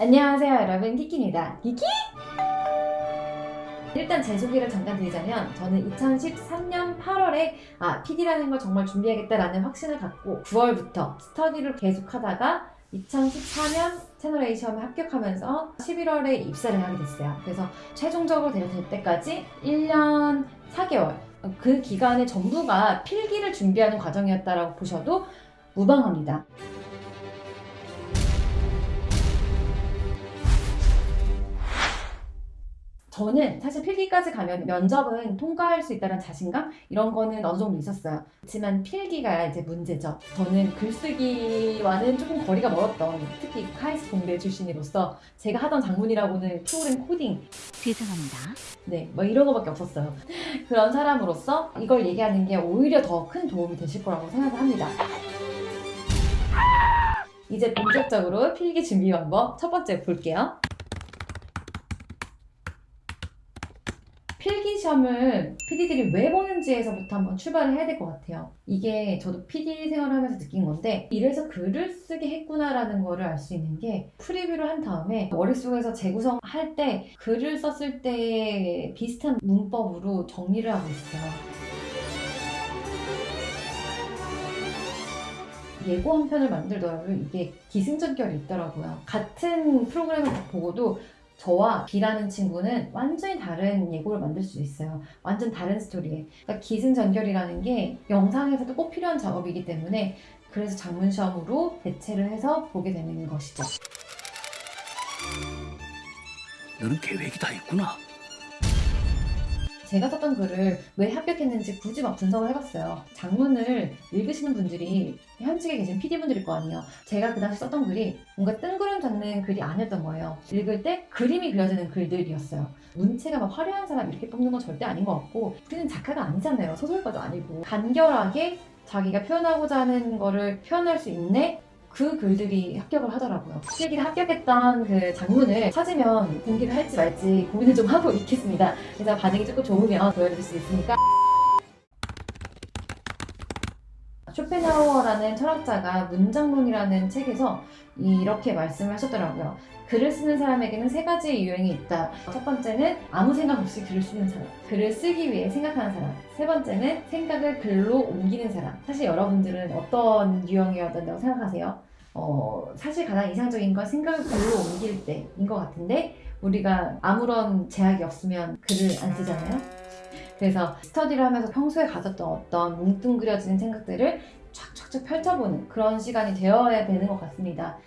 안녕하세요 여러분 키키입니다 키키! 일단 제 소개를 잠깐 드리자면 저는 2013년 8월에 아 PD라는 걸 정말 준비하겠다라는 확신을 갖고 9월부터 스터디를 계속하다가 2014년 채널 A 시험에 합격하면서 11월에 입사를 하게 됐어요. 그래서 최종적으로 될 때까지 1년 4개월 그 기간의 전부가 필기를 준비하는 과정이었다라고 보셔도 무방합니다. 저는 사실 필기까지 가면 면접은 통과할 수 있다는 자신감 이런 거는 어느 정도 있었어요. 그렇지만 필기가 이제 문제죠. 저는 글쓰기와는 조금 거리가 멀었던 특히 카이스 공대 출신으로서 제가 하던 작문이라고는 프로그램 코딩 죄송합니다. 네, 뭐 이런 거밖에 없었어요. 그런 사람으로서 이걸 얘기하는 게 오히려 더 큰 도움이 되실 거라고 생각을 합니다. 이제 본격적으로 필기 준비 방법 첫 번째 볼게요. 필기 시험을 PD들이 왜 보는지에서부터 한번 출발을 해야 될 것 같아요. 이게 저도 PD 생활을 하면서 느낀 건데 이래서 글을 쓰게 했구나라는 거를 알 수 있는 게 프리뷰를 한 다음에 머릿속에서 재구성할 때 글을 썼을 때 비슷한 문법으로 정리를 하고 있어요. 예고 한 편을 만들더라도 이게 기승전결이 있더라고요. 같은 프로그램을 보고도 저와 B라는 친구는 완전히 다른 예고를 만들 수 있어요. 완전 다른 스토리에. 그러니까 기승전결이라는 게 영상에서도 꼭 필요한 작업이기 때문에 그래서 장문 시험으로 대체를 해서 보게 되는 것이죠. 너는 계획이 다 있구나. 제가 썼던 글을 왜 합격했는지 굳이 막 분석을 해봤어요. 장문을 읽으시는 분들이 현직에 계신 PD분들일 거 아니에요. 제가 그 당시 썼던 글이 뭔가 뜬구름 잡는 글이 아니었던 거예요. 읽을 때 그림이 그려지는 글들이었어요. 문체가 막 화려한 사람 이렇게 뽑는 건 절대 아닌 것 같고 우리는 작가가 아니잖아요. 소설가도 아니고 간결하게 자기가 표현하고자 하는 거를 표현할 수 있네? 그 글들이 합격을 하더라고요. 필기를 합격했던 그 장문을 찾으면 공개를 할지 말지 고민을 좀 하고 있겠습니다. 그래서 반응이 조금 좋으면 보여드릴 수 있으니까 쇼펜하우어라는 철학자가 문장론이라는 책에서 이렇게 말씀을 하셨더라고요. 글을 쓰는 사람에게는 세 가지의 유형이 있다. 첫 번째는 아무 생각 없이 글을 쓰는 사람. 글을 쓰기 위해 생각하는 사람. 세 번째는 생각을 글로 옮기는 사람. 사실 여러분들은 어떤 유형이어야 된다고 생각하세요? 어, 사실 가장 이상적인 건 생각을 글로 옮길 때인 것 같은데 우리가 아무런 제약이 없으면 글을 안 쓰잖아요. 그래서 스터디를 하면서 평소에 가졌던 어떤 뭉뚱그려진 생각들을 쫙쫙쫙 펼쳐보는 그런 시간이 되어야 되는 것 같습니다.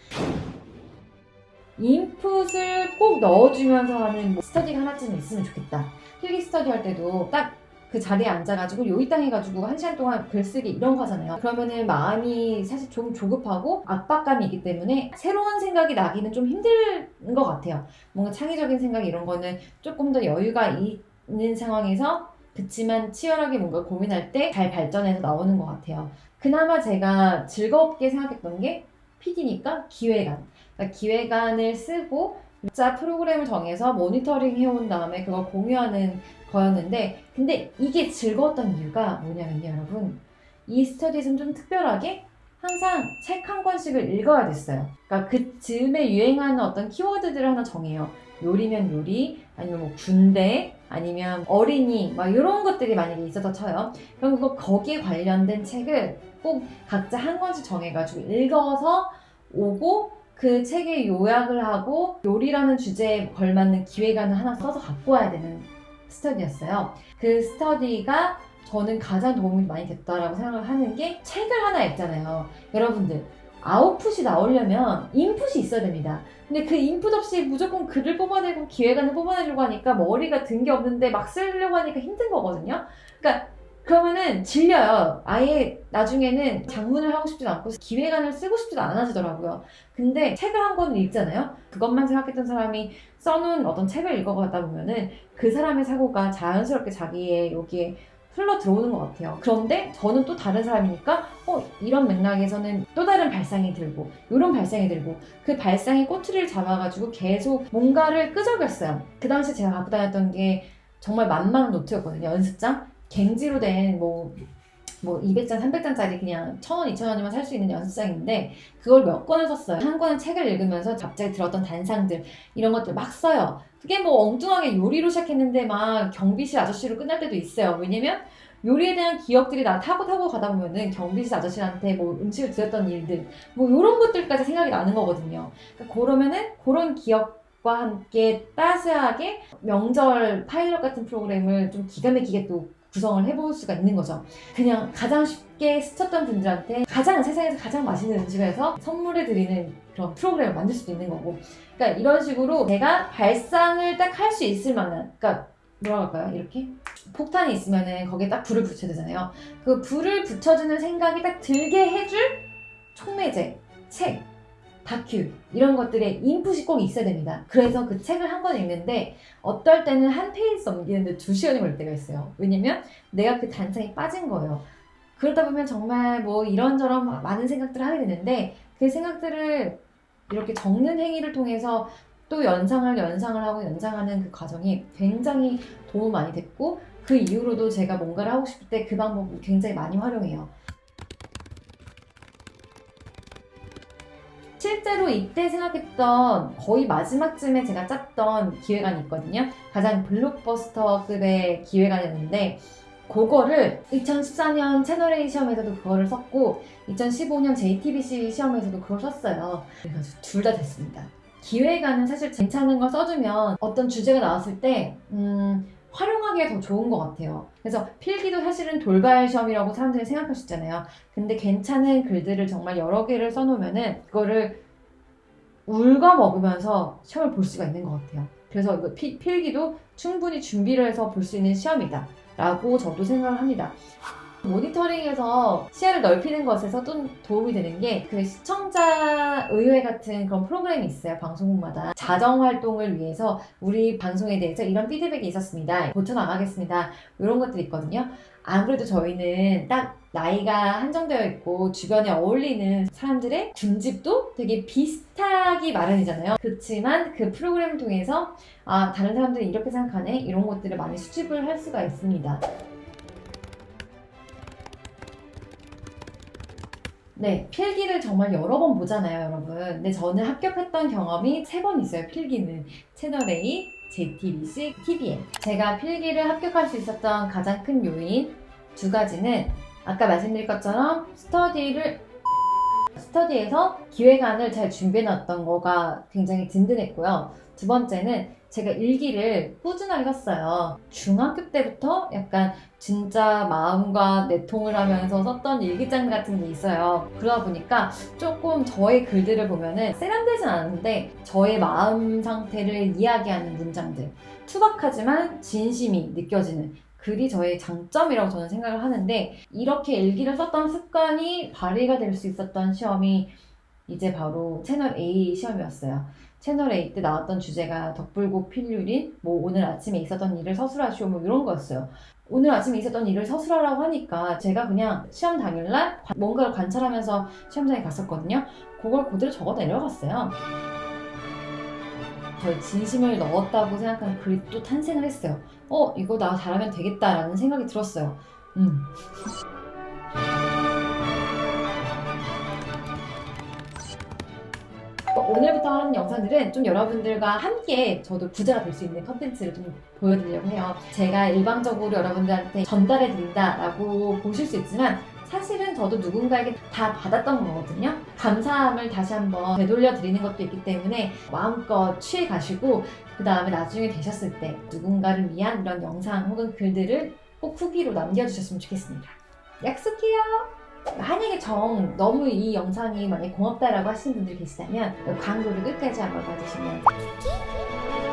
인풋을 꼭 넣어주면서 하는 뭐 스터디가 하나쯤 있으면 좋겠다. 필기 스터디 할 때도 딱 그 자리에 앉아가지고 요이 땅 해가지고 한 시간 동안 글쓰기 이런 거 하잖아요. 그러면은 마음이 사실 좀 조급하고 압박감이 있기 때문에 새로운 생각이 나기는 좀 힘든 것 같아요. 뭔가 창의적인 생각 이런 거는 조금 더 여유가 있는 상황에서 그치만 치열하게 뭔가 고민할 때 잘 발전해서 나오는 것 같아요. 그나마 제가 즐겁게 생각했던 게 PD니까 기획안. 그러니까 기획안을 쓰고 자 프로그램을 정해서 모니터링 해온 다음에 그걸 공유하는 거였는데 근데 이게 즐거웠던 이유가 뭐냐면요 여러분 이 스터디는 좀 특별하게 항상 책 한 권씩을 읽어야 됐어요 그러니까 그 즈음에 유행하는 어떤 키워드들을 하나 정해요 요리면 요리 아니면 뭐 군대 아니면 어린이 막 이런 것들이 만약에 있어서 쳐요 그럼 그거 거기에 관련된 책을 꼭 각자 한 권씩 정해가지고 읽어서 오고 그 책의 요약을 하고 요리라는 주제에 걸맞는 기획안을 하나 써서 갖고 와야 되는 스터디였어요. 그 스터디가 저는 가장 도움이 많이 됐다라고 생각을 하는 게 책을 하나 읽잖아요. 여러분들 아웃풋이 나오려면 인풋이 있어야 됩니다. 근데 그 인풋 없이 무조건 글을 뽑아내고 기획안을 뽑아내려고 하니까 머리가 든 게 없는데 막 쓰려고 하니까 힘든 거거든요. 그러니까 그러면은 질려요. 아예 나중에는 장문을 하고 싶지도 않고 기획안을 쓰고 싶지도 않아지더라고요. 근데 책을 한 권을 읽잖아요. 그것만 생각했던 사람이 써놓은 어떤 책을 읽어가다 보면은 그 사람의 사고가 자연스럽게 자기의 여기에 흘러 들어오는 것 같아요. 그런데 저는 또 다른 사람이니까 어 이런 맥락에서는 또 다른 발상이 들고 이런 발상이 들고 그 발상의 꼬투리를 잡아가지고 계속 뭔가를 끄적였어요. 그 당시 제가 갖고 다녔던 게 정말 만만한 노트였거든요. 연습장. 갱지로 된뭐 뭐 200장, 300장짜리 그냥 1000원, 2000원이면 살 수 있는 연습장인데 그걸 몇 권을 썼어요. 한 권은 책을 읽으면서 갑자기 들었던 단상들 이런 것들 막 써요. 그게 뭐 엉뚱하게 요리로 시작했는데 막 경비실 아저씨로 끝날 때도 있어요. 왜냐면 요리에 대한 기억들이 나 타고 타고 가다 보면은 경비실 아저씨한테 뭐 음식을 드렸던 일들 뭐 이런 것들까지 생각이 나는 거거든요. 그러니까 그러면은 그런 기억과 함께 따스하게 명절 파일럿 같은 프로그램을 좀 기가 막히게 또 구성을 해볼 수가 있는 거죠. 그냥 가장 쉽게 스쳤던 분들한테 가장 세상에서 가장 맛있는 음식을 해서 선물해 드리는 그런 프로그램을 만들 수도 있는 거고. 그러니까 이런 식으로 제가 발상을 딱 할 수 있을 만한, 그러니까 뭐라고 할까요? 이렇게 폭탄이 있으면은 거기에 딱 불을 붙여야 되잖아요. 그 불을 붙여주는 생각이 딱 들게 해줄 촉매제, 책, 다큐 이런 것들의 인풋이 꼭 있어야 됩니다. 그래서 그 책을 한 권 읽는데 어떨 때는 한 페이지 넘기는데 두 시간이 걸릴 때가 있어요. 왜냐면 내가 그 단상에 빠진 거예요. 그러다 보면 정말 뭐 이런저런 많은 생각들을 하게 되는데 그 생각들을 이렇게 적는 행위를 통해서 또 연상을 연상을 하고 연상하는 그 과정이 굉장히 도움 많이 됐고 그 이후로도 제가 뭔가를 하고 싶을 때 그 방법을 굉장히 많이 활용해요. 실제로 이때 생각했던 거의 마지막쯤에 제가 짰던 기획안이 있거든요. 가장 블록버스터급의 기획안이었는데 그거를 2014년 채널A 시험에서도 그거를 썼고 2015년 JTBC 시험에서도 그걸 썼어요. 그래가지고 둘다 됐습니다. 기획안은 사실 괜찮은 걸 써주면 어떤 주제가 나왔을 때 음, 활용하기가 더 좋은 것 같아요. 그래서 필기도 사실은 돌발 시험이라고 사람들이 생각할 수 있잖아요. 근데 괜찮은 글들을 정말 여러 개를 써놓으면은 그거를 울거 먹으면서 시험을 볼 수가 있는 것 같아요. 그래서 이거 피- 필기도 충분히 준비를 해서 볼 수 있는 시험이다. 라고 저도 생각을 합니다. 모니터링에서 시야를 넓히는 것에서 또 도움이 되는 게 그 시청자 의회 같은 그런 프로그램이 있어요. 방송국마다. 자정 활동을 위해서 우리 방송에 대해서 이런 피드백이 있었습니다. 고쳐나가겠습니다. 이런 것들이 있거든요. 안 그래도 저희는 딱 나이가 한정되어 있고 주변에 어울리는 사람들의 군집도 되게 비슷하기 마련이잖아요. 그렇지만 그 프로그램을 통해서 아 다른 사람들이 이렇게 생각하네 이런 것들을 많이 수집을 할 수가 있습니다. 네, 필기를 정말 여러 번 보잖아요, 여러분. 근데 저는 합격했던 경험이 세 번 있어요, 필기는. 채널A, JTBC, TVN. 제가 필기를 합격할 수 있었던 가장 큰 요인 두 가지는 아까 말씀드린 것처럼 스터디를 스터디에서 기획안을 잘 준비해 놨던 거가 굉장히 든든했고요. 두 번째는 제가 일기를 꾸준하게 썼어요. 중학교 때부터 약간 진짜 마음과 내통을 하면서 썼던 일기장 같은 게 있어요. 그러다 보니까 조금 저의 글들을 보면은 세련되진 않은데 저의 마음 상태를 이야기하는 문장들. 투박하지만 진심이 느껴지는 글이 저의 장점이라고 저는 생각을 하는데 이렇게 일기를 썼던 습관이 발휘가 될 수 있었던 시험이 이제 바로 채널 A 시험이었어요. 채널 A 때 나왔던 주제가 덕불고 필률인 뭐 오늘 아침에 있었던 일을 서술하시오 뭐 이런 거였어요. 오늘 아침에 있었던 일을 서술하라고 하니까 제가 그냥 시험 당일날 관- 뭔가를 관찰하면서 시험장에 갔었거든요. 그걸 그대로 적어 내려갔어요. 저의 진심을 넣었다고 생각하는 글이 또 탄생을 했어요. 어, 이거 나 잘하면 되겠다라는 생각이 들었어요. 음. 오늘부터 하는 영상들은 좀 여러분들과 함께 저도 부자가 될 수 있는 컨텐츠를 좀 보여드리려고 해요. 제가 일방적으로 여러분들한테 전달해 드린다라고 보실 수 있지만 사실은 저도 누군가에게 다 받았던 거거든요. 감사함을 다시 한번 되돌려 드리는 것도 있기 때문에 마음껏 취해 가시고 그 다음에 나중에 되셨을 때 누군가를 위한 이런 영상 혹은 글들을 꼭 후기로 남겨주셨으면 좋겠습니다. 약속해요. 만약에 정 너무 이 영상이 많이 고맙다라고 하시는 분들 계시다면 광고를 끝까지 한번 봐주시면